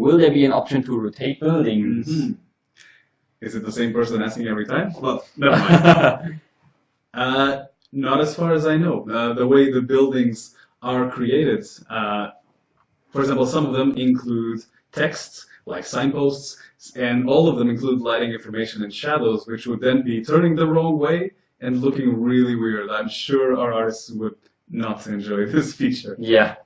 will there be an option to rotate buildings? Mhm. Is it the same person asking every time? Well, never mind. Uh, not as far as I know. Uh, the way the buildings are created, uh, for example, some of them include texts like signposts, and all of them include lighting information and shadows, which would then be turning the wrong way and looking really weird. I'm sure our artists would not enjoy this feature. yeah,